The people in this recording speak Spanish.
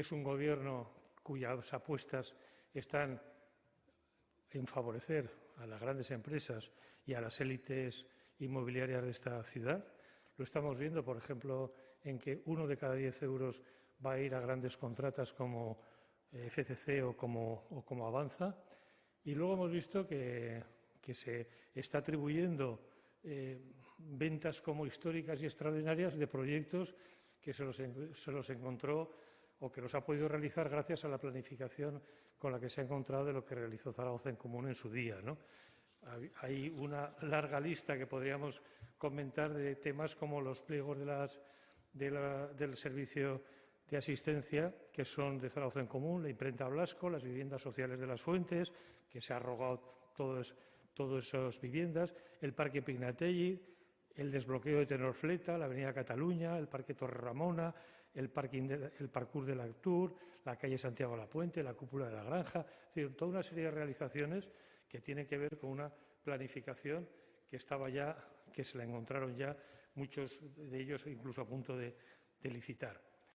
Es un gobierno cuyas apuestas están en favorecer a las grandes empresas y a las élites inmobiliarias de esta ciudad. Lo estamos viendo, por ejemplo, en que uno de cada diez euros va a ir a grandes contratas como eh, FCC o como, Avanza. Y luego hemos visto que, se está atribuyendo eh, ventas como históricas y extraordinarias de proyectos que se los encontró o que los ha podido realizar gracias a la planificación con la que se ha encontrado de lo que realizó Zaragoza en Común en su día. Hay una larga lista que podríamos comentar de temas como los pliegos del servicio de asistencia que son de Zaragoza en Común, la imprenta Blasco, las viviendas sociales de las Fuentes, que se ha arrogado todas esas viviendas, el Parque Pignatelli, el desbloqueo de Tenorfleta, la Avenida Cataluña, el Parque Torre Ramona, el, Parkour de la Tour, la calle Santiago La Puente, la Cúpula de la Granja, es toda una serie de realizaciones que tienen que ver con una planificación que estaba ya, que se la encontraron ya muchos de ellos incluso a punto de licitar.